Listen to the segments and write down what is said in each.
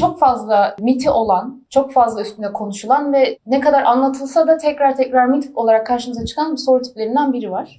Çok fazla miti olan, çok fazla üstünde konuşulan ve ne kadar anlatılsa da tekrar tekrar mit olarak karşımıza çıkan bir soru tiplerinden biri var.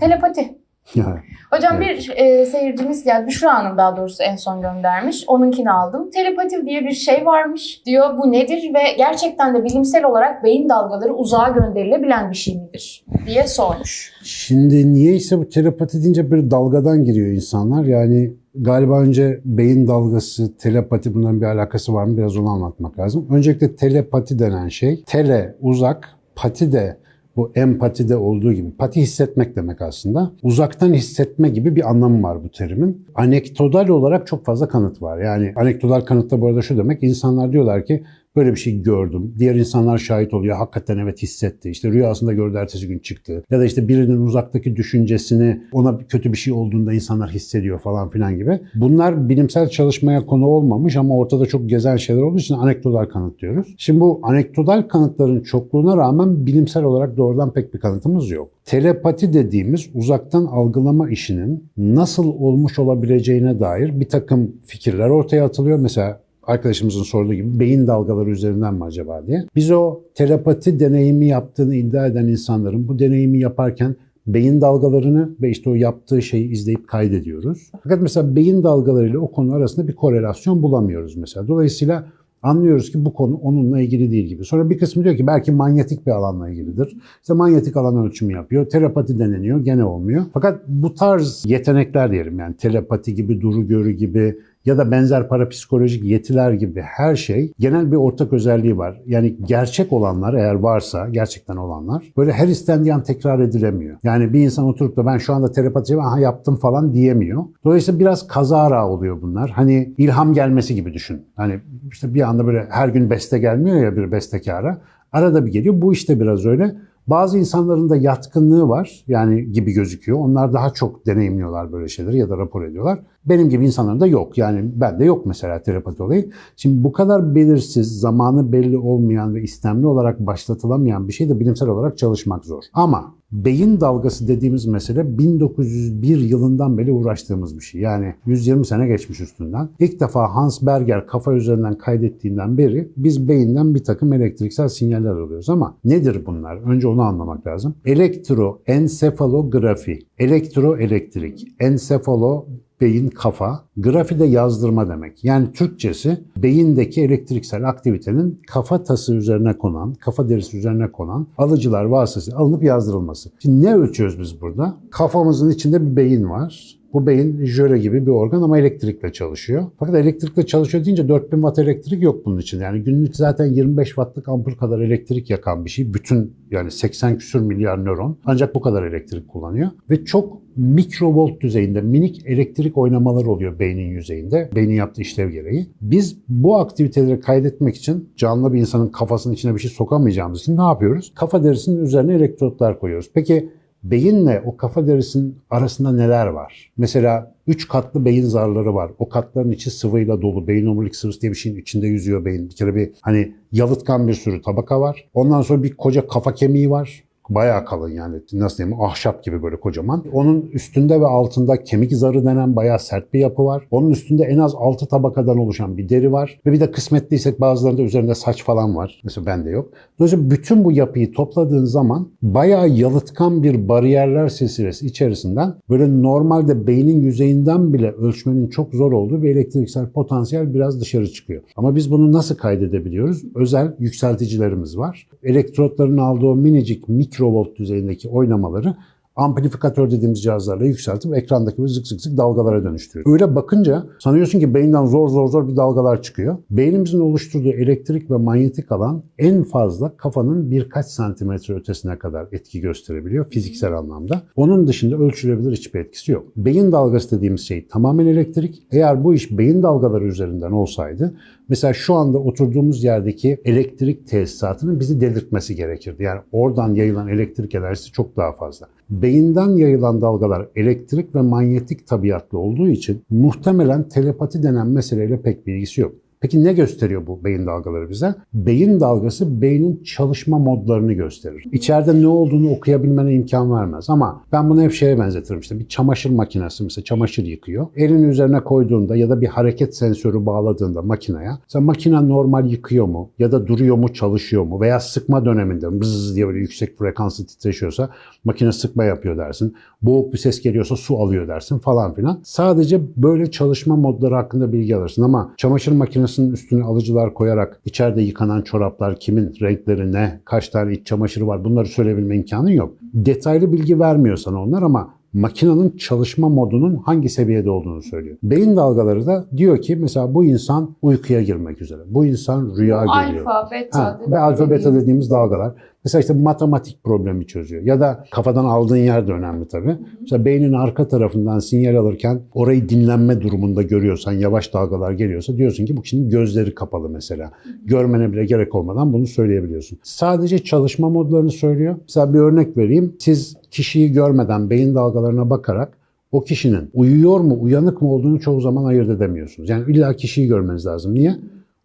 Telepati. Hocam Evet. bir e, seyircimiz yani Büşra Hanım daha doğrusu en son göndermiş. Onunkini aldım. Telepati diye bir şey varmış diyor. Bu nedir ve gerçekten de bilimsel olarak beyin dalgaları uzağa gönderilebilen bir şey midir diye sormuş. Şimdi niyeyse bu telepati deyince bir dalgadan giriyor insanlar. Yani galiba önce beyin dalgası, telepati bunların bir alakası var mı? Biraz onu anlatmak lazım. Öncelikle telepati denen şey, tele uzak, pati de bu empatide olduğu gibi. Pati hissetmek demek aslında. Uzaktan hissetme gibi bir anlamı var bu terimin. Anekdotal olarak çok fazla kanıt var. Yani anekdotal kanıtta bu arada şu demek. insanlar diyorlar ki böyle bir şey gördüm. Diğer insanlar şahit oluyor. Hakikaten evet hissetti. İşte rüyasında gördü ertesi gün çıktı. Ya da işte birinin uzaktaki düşüncesini ona kötü bir şey olduğunda insanlar hissediyor falan filan gibi. Bunlar bilimsel çalışmaya konu olmamış ama ortada çok gezen şeyler olduğu için anekdotal kanıt diyoruz. Şimdi bu anekdotal kanıtların çokluğuna rağmen bilimsel olarak doğrudan pek bir kanıtımız yok. Telepati dediğimiz uzaktan algılama işinin nasıl olmuş olabileceğine dair bir takım fikirler ortaya atılıyor. Mesela arkadaşımızın sorduğu gibi beyin dalgaları üzerinden mi acaba diye. Biz o telepati deneyimi yaptığını iddia eden insanların bu deneyimi yaparken beyin dalgalarını ve işte o yaptığı şeyi izleyip kaydediyoruz. Fakat mesela beyin dalgalarıyla o konu arasında bir korelasyon bulamıyoruz mesela. Dolayısıyla anlıyoruz ki bu konu onunla ilgili değil gibi. Sonra bir kısmı diyor ki belki manyetik bir alanla ilgilidir. İşte manyetik alan ölçümü yapıyor. Telepati deneniyor. Gene olmuyor. Fakat bu tarz yetenekler diyelim yani telepati gibi, duru görü gibi ya da benzer parapsikolojik yetiler gibi her şey genel bir ortak özelliği var. Yani gerçek olanlar eğer varsa, gerçekten olanlar böyle her istendiği an tekrar edilemiyor. Yani bir insan oturup da ben şu anda telepati aha yaptım falan diyemiyor. Dolayısıyla biraz kazara oluyor bunlar. Hani ilham gelmesi gibi düşün. Hani işte bir anda böyle her gün beste gelmiyor ya bir bestekara. Arada bir geliyor. Bu işte biraz öyle. Bazı insanların da yatkınlığı var yani gibi gözüküyor. Onlar daha çok deneyimliyorlar böyle şeyleri ya da rapor ediyorlar. Benim gibi insanların da yok. Yani bende yok mesela telepati olayı. Şimdi bu kadar belirsiz, zamanı belli olmayan ve istemli olarak başlatılamayan bir şey de bilimsel olarak çalışmak zor. Ama beyin dalgası dediğimiz mesele 1901 yılından beri uğraştığımız bir şey. Yani 120 sene geçmiş üstünden. İlk defa Hans Berger kafa üzerinden kaydettiğinden beri biz beyinden bir takım elektriksel sinyaller alıyoruz. Ama nedir bunlar? Önce onu anlamak lazım. Elektroensefalografi, elektroelektrik, ensefalo beyin, kafa, grafi de yazdırma demek. Yani Türkçesi beyindeki elektriksel aktivitenin kafatası üzerine konan, kafa derisi üzerine konan alıcılar vasıtasıyla alınıp yazdırılması. Şimdi ne ölçüyoruz biz burada? Kafamızın içinde bir beyin var. Bu beyin jöle gibi bir organ ama elektrikle çalışıyor. Fakat elektrikle çalışıyor deyince 4000 watt elektrik yok bunun için. Yani günlük zaten 25 wattlık ampul kadar elektrik yakan bir şey. Bütün yani 80 küsür milyar nöron ancak bu kadar elektrik kullanıyor. Ve çok mikrovolt düzeyinde minik elektrik oynamaları oluyor beynin yüzeyinde. Beynin yaptığı işlev gereği. Biz bu aktiviteleri kaydetmek için canlı bir insanın kafasının içine bir şey sokamayacağımız için ne yapıyoruz? Kafa derisinin üzerine elektrotlar koyuyoruz. Peki beyinle o kafa derisinin arasında neler var? Mesela 3 katlı beyin zarları var. O katların içi sıvıyla dolu. Beyin omurilik sıvısı diye bir şeyin içinde yüzüyor beyin. Bir kere bir hani yalıtkan bir sürü tabaka var. Ondan sonra bir koca kafa kemiği var. Bayağı kalın yani nasıl diyeyim ahşap gibi böyle kocaman. Onun üstünde ve altında kemik zarı denen bayağı sert bir yapı var. Onun üstünde en az 6 tabakadan oluşan bir deri var. Ve bir de kısmetliysek bazılarında üzerinde saç falan var. Mesela bende yok. Dolayısıyla bütün bu yapıyı topladığın zaman bayağı yalıtkan bir bariyerler silsilesi içerisinden böyle normalde beynin yüzeyinden bile ölçmenin çok zor olduğu bir elektriksel potansiyel biraz dışarı çıkıyor. Ama biz bunu nasıl kaydedebiliyoruz? Özel yükselticilerimiz var. Elektrotların aldığı minicik mikrovolt düzeyindeki oynamaları amplifikatör dediğimiz cihazlarla yükseltip ekrandaki böyle zık zık zık dalgalara dönüştürüyor. Öyle bakınca sanıyorsun ki beyinden zor zor zor bir dalgalar çıkıyor. Beynimizin oluşturduğu elektrik ve manyetik alan en fazla kafanın birkaç santimetre ötesine kadar etki gösterebiliyor fiziksel anlamda. Onun dışında ölçülebilir hiçbir etkisi yok. Beyin dalgası dediğimiz şey tamamen elektrik. Eğer bu iş beyin dalgaları üzerinden olsaydı Mesela şu anda oturduğumuz yerdeki elektrik tesisatının bizi delirtmesi gerekirdi. Yani oradan yayılan elektrik enerjisi çok daha fazla. Beyinden yayılan dalgalar elektrik ve manyetik tabiatlı olduğu için muhtemelen telepati denen meseleyle pek bir ilgisi yok. Peki ne gösteriyor bu beyin dalgaları bize? Beyin dalgası beynin çalışma modlarını gösterir. İçeride ne olduğunu okuyabilmene imkan vermez ama ben bunu hep şeye benzetirim işte bir çamaşır makinesi mesela çamaşır yıkıyor. Elini üzerine koyduğunda ya da bir hareket sensörü bağladığında makineye sen makine normal yıkıyor mu ya da duruyor mu çalışıyor mu veya sıkma döneminde bızz diye böyle yüksek frekanslı titreşiyorsa makine sıkma yapıyor dersin. Boğuk bir ses geliyorsa su alıyor dersin falan filan. Sadece böyle çalışma modları hakkında bilgi alırsın ama çamaşır makinesinin üstüne alıcılar koyarak içeride yıkanan çoraplar kimin renkleri ne, kaç tane iç çamaşırı var bunları söyleyebilme imkanın yok. Detaylı bilgi vermiyor sana onlar ama makinenin çalışma modunun hangi seviyede olduğunu söylüyor. Beyin dalgaları da diyor ki mesela bu insan uykuya girmek üzere. Bu insan rüya görüyor. Alfa, beta. Ha, ve alfa beta dediğimiz dalgalar. Mesela işte matematik problemi çözüyor. Ya da kafadan aldığın yer de önemli tabii. Mesela beynin arka tarafından sinyal alırken orayı dinlenme durumunda görüyorsan, yavaş dalgalar geliyorsa diyorsun ki bu kişinin gözleri kapalı mesela. Görmene bile gerek olmadan bunu söyleyebiliyorsun. Sadece çalışma modlarını söylüyor. Mesela bir örnek vereyim. Siz kişiyi görmeden beyin dalgalarına bakarak o kişinin uyuyor mu, uyanık mı olduğunu çoğu zaman ayırt edemiyorsunuz. Yani illa kişiyi görmeniz lazım. Niye?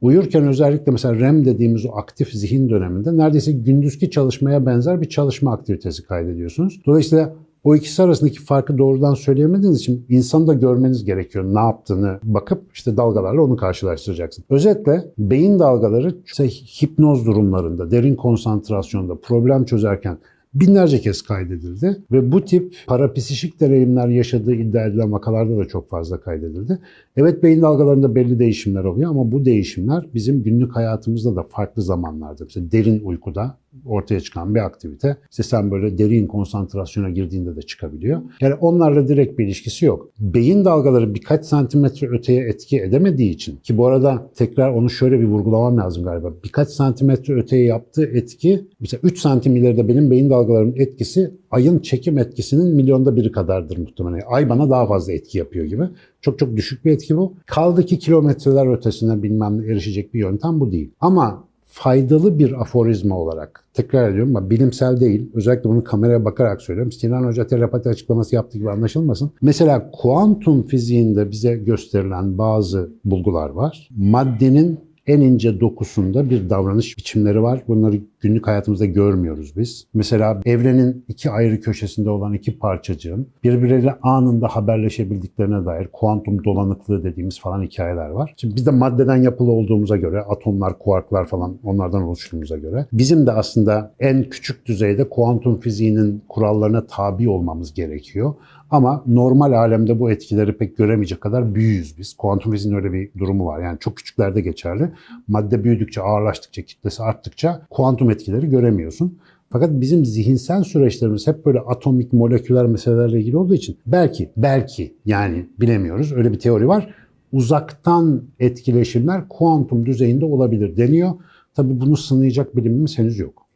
Uyurken özellikle mesela REM dediğimiz o aktif zihin döneminde neredeyse gündüzki çalışmaya benzer bir çalışma aktivitesi kaydediyorsunuz. Dolayısıyla o ikisi arasındaki farkı doğrudan söyleyemediğiniz için insanı da görmeniz gerekiyor. Ne yaptığını bakıp işte dalgalarla onu karşılaştıracaksın. Özetle beyin dalgaları işte hipnoz durumlarında, derin konsantrasyonda, problem çözerken binlerce kez kaydedildi ve bu tip parapsişik deneyimler yaşadığı iddia edilen vakalarda da çok fazla kaydedildi. Evet beyin dalgalarında belli değişimler oluyor ama bu değişimler bizim günlük hayatımızda da farklı zamanlarda, mesela derin uykuda ortaya çıkan bir aktivite. İşte sen böyle derin konsantrasyona girdiğinde de çıkabiliyor. Yani onlarla direkt bir ilişkisi yok. Beyin dalgaları birkaç santimetre öteye etki edemediği için ki bu arada tekrar onu şöyle bir vurgulamam lazım galiba. Birkaç santimetre öteye yaptığı etki mesela 3 santim ileride benim beyin dalgalarımın etkisi ayın çekim etkisinin milyonda biri kadardır muhtemelen. Ay bana daha fazla etki yapıyor gibi. Çok çok düşük bir etki bu. Kaldı ki kilometreler ötesine bilmem ne erişecek bir yöntem bu değil. Ama faydalı bir aforizma olarak tekrar ediyorum ama bilimsel değil. Özellikle bunu kameraya bakarak söylüyorum. Sinan Hoca telepati açıklaması yaptığı gibi anlaşılmasın. Mesela kuantum fiziğinde bize gösterilen bazı bulgular var. Maddenin en ince dokusunda bir davranış biçimleri var. Bunları günlük hayatımızda görmüyoruz biz. Mesela evrenin iki ayrı köşesinde olan iki parçacığın birbirleriyle anında haberleşebildiklerine dair kuantum dolanıklığı dediğimiz falan hikayeler var. Şimdi biz de maddeden yapılı olduğumuza göre atomlar, kuarklar falan onlardan oluştuğumuza göre bizim de aslında en küçük düzeyde kuantum fiziğinin kurallarına tabi olmamız gerekiyor. Ama normal alemde bu etkileri pek göremeyecek kadar büyüyüz biz. Kuantum fiziğinin öyle bir durumu var. Yani çok küçüklerde geçerli. Madde büyüdükçe, ağırlaştıkça, kitlesi arttıkça kuantum etkileri göremiyorsun. Fakat bizim zihinsel süreçlerimiz hep böyle atomik, moleküler meselelerle ilgili olduğu için belki, belki yani bilemiyoruz. Öyle bir teori var. Uzaktan etkileşimler kuantum düzeyinde olabilir deniyor. Tabii bunu sınayacak bilimimiz henüz yok.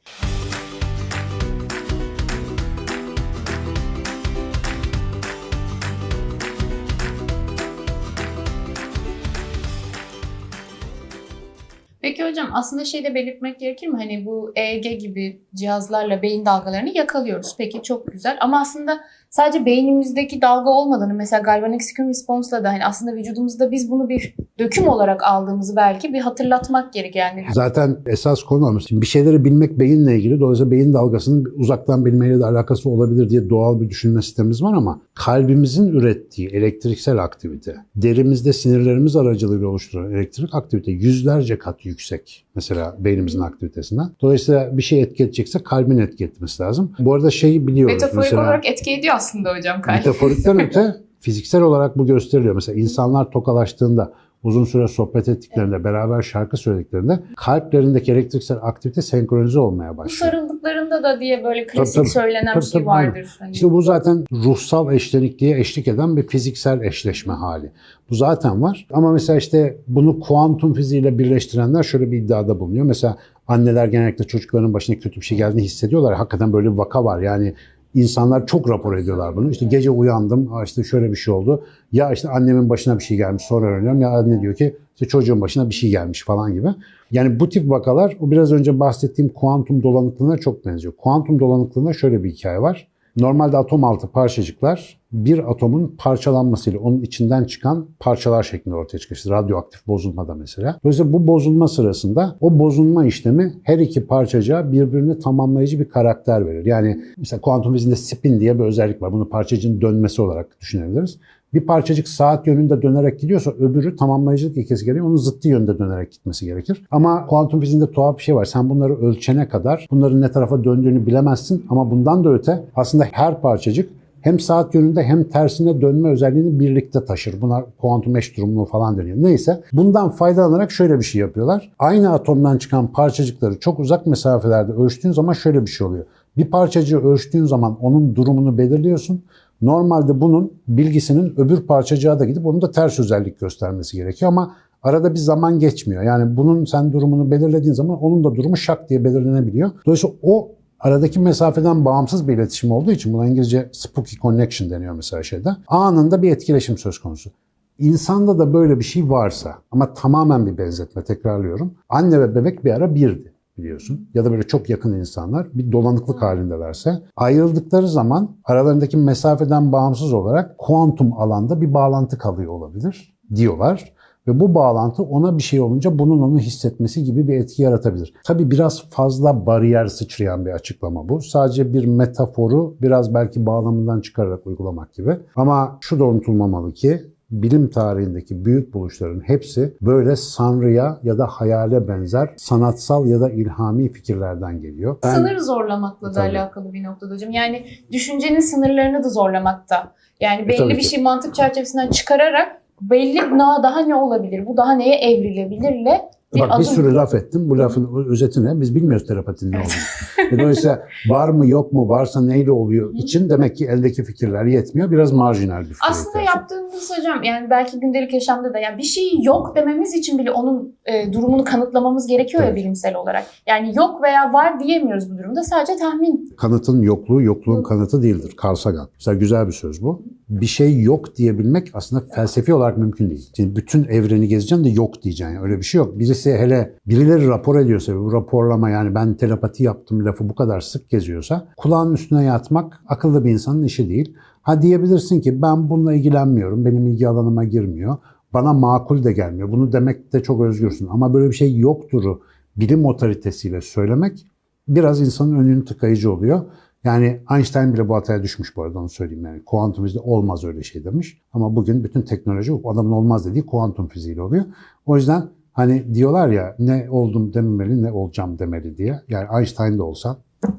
Hocam aslında şey de belirtmek gerekir mi? Hani bu EEG gibi cihazlarla beyin dalgalarını yakalıyoruz. Peki çok güzel ama aslında sadece beynimizdeki dalga olmadığını mesela galvanic skin response'la da hani aslında vücudumuzda biz bunu bir döküm olarak aldığımızı belki bir hatırlatmak gerek yani. Zaten esas konu. Şimdi bir şeyleri bilmek beyinle ilgili. Dolayısıyla beyin dalgasının uzaktan bilmeyle de alakası olabilir diye doğal bir düşünme sistemimiz var ama kalbimizin ürettiği elektriksel aktivite, derimizde sinirlerimiz aracılığıyla oluşturan elektrik aktivite yüzlerce kat yüksek. Mesela beynimizin aktivitesinden. Dolayısıyla bir şey etki edecekse kalbin etki etmesi lazım. Bu arada şeyi biliyoruz. Metaforik mesela, olarak etki ediyor aslında hocam kalp. Metaforikten öte fiziksel olarak bu gösteriliyor. Mesela insanlar tokalaştığında uzun süre sohbet ettiklerinde, beraber şarkı söylediklerinde kalplerindeki elektriksel aktivite senkronize olmaya Bu başlıyor. sarıldıklarında da diye böyle klasik tabii. söylenen Tabii, bir şey vardır. Hani İşte bu zaten ruhsal eşlenikliğe eşlik eden bir fiziksel eşleşme hali. Bu zaten var. Ama mesela işte bunu kuantum fiziğiyle birleştirenler şöyle bir iddiada bulunuyor. Mesela anneler genellikle çocukların başına kötü bir şey geldiğini hissediyorlar. Hakikaten böyle bir vaka var. Yani insanlar çok rapor ediyorlar bunu. İşte gece uyandım, "Aa işte şöyle bir şey oldu. Ya işte annemin başına bir şey gelmiş sonra öğreniyorum. Ya anne diyor ki işte çocuğun başına bir şey gelmiş falan gibi. Yani bu tip vakalar o biraz önce bahsettiğim kuantum dolanıklığına çok benziyor. Kuantum dolanıklığında şöyle bir hikaye var. Normalde atom altı parçacıklar bir atomun parçalanmasıyla onun içinden çıkan parçalar şeklinde ortaya çıkıyor. İşte radyoaktif bozulmada mesela. Dolayısıyla bu bozulma sırasında o bozulma işlemi her iki parçacığa birbirini tamamlayıcı bir karakter verir. Yani mesela kuantum fiziğinde spin diye bir özellik var. Bunu parçacığın dönmesi olarak düşünebiliriz. Bir parçacık saat yönünde dönerek gidiyorsa öbürü tamamlayıcılık ilkesi gereği onun zıttı yönde dönerek gitmesi gerekir. Ama kuantum fiziğinde tuhaf bir şey var. Sen bunları ölçene kadar bunların ne tarafa döndüğünü bilemezsin ama bundan da öte aslında her parçacık hem saat yönünde hem tersine dönme özelliğini birlikte taşır. Buna kuantum eş durumluğu falan deniyor. Neyse bundan faydalanarak şöyle bir şey yapıyorlar. Aynı atomdan çıkan parçacıkları çok uzak mesafelerde ölçtüğün zaman şöyle bir şey oluyor. Bir parçacığı ölçtüğün zaman onun durumunu belirliyorsun. Normalde bunun bilgisinin öbür parçacığa da gidip onun da ters özellik göstermesi gerekiyor ama arada bir zaman geçmiyor. Yani bunun sen durumunu belirlediğin zaman onun da durumu şak diye belirlenebiliyor. Dolayısıyla o aradaki mesafeden bağımsız bir iletişim olduğu için buna İngilizce spooky connection deniyor mesela şeyde. Anında bir etkileşim söz konusu. İnsanda da böyle bir şey varsa ama tamamen bir benzetme tekrarlıyorum. Anne ve bebek bir ara birdi biliyorsun. Ya da böyle çok yakın insanlar bir dolanıklık halindelerse ayrıldıkları zaman aralarındaki mesafeden bağımsız olarak kuantum alanda bir bağlantı kalıyor olabilir diyorlar. Ve bu bağlantı ona bir şey olunca bunun onu hissetmesi gibi bir etki yaratabilir. Tabii biraz fazla bariyer sıçrayan bir açıklama bu. Sadece bir metaforu biraz belki bağlamından çıkararak uygulamak gibi. Ama şu da unutulmamalı ki bilim tarihindeki büyük buluşların hepsi böyle sanrıya ya da hayale benzer sanatsal ya da ilhami fikirlerden geliyor. Ben- Sınır zorlamakla da Tabii. alakalı bir noktada hocam. Yani düşüncenin sınırlarını da zorlamakta. Yani belli tabii bir ki. şey mantık çerçevesinden çıkararak belli daha, ne olabilir, bu daha neye evrilebilirle Bak bir adım. sürü laf ettim. Bu lafın özeti ne? Biz bilmiyoruz terapatinin ne olduğunu. E Dolayısıyla var mı yok mu varsa neyle oluyor için demek ki eldeki fikirler yetmiyor. Biraz marjinal bir fikir. Aslında ihtiyaç yaptığımız hocam yani belki gündelik yaşamda da yani bir şeyi yok dememiz için bile onun e, durumunu kanıtlamamız gerekiyor ya Evet. bilimsel olarak. Yani yok veya var diyemiyoruz bu durumda. Sadece tahmin. Kanıtın yokluğu yokluğun Yok. kanıtı değildir. Carl Sagan. Mesela güzel bir söz bu. Bir şey yok diyebilmek aslında felsefi olarak mümkün değil. Şimdi bütün evreni gezeceksin de yok diyeceksin. Yani öyle bir şey yok. Birisi hele birileri rapor ediyorsa bu raporlama yani ben telepati yaptım lafı bu kadar sık geziyorsa kulağın üstüne yatmak akıllı bir insanın işi değil. Ha diyebilirsin ki ben bununla ilgilenmiyorum. Benim ilgi alanıma girmiyor. Bana makul de gelmiyor. Bunu demekte çok özgürsün. Ama böyle bir şey yokturu bilim otoritesiyle söylemek biraz insanın önünü tıkayıcı oluyor. Yani Einstein bile bu hataya düşmüş bu arada onu söyleyeyim yani. Kuantum fiziği olmaz öyle şey demiş. Ama bugün bütün teknoloji adamın olmaz dediği kuantum fiziğiyle oluyor. O yüzden hani diyorlar ya ne oldum dememeli ne olacağım demeli diye. Yani Einstein de olsa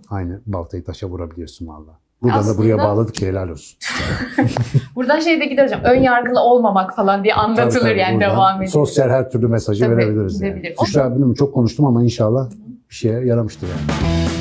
aynı baltayı taşa vurabiliyorsun valla. Buradan da Aslında- buraya bağladık ki helal olsun. Buradan şey de gider hocam. Ön yargılı olmamak falan diye anlatılır Tabii, tabii, yani devam edilir. Sosyal her türlü mesajı Tabii, verebiliriz. Yani. gidebilir. Büşra bilmiyorum çok konuştum ama inşallah bir şeye yaramıştır yani.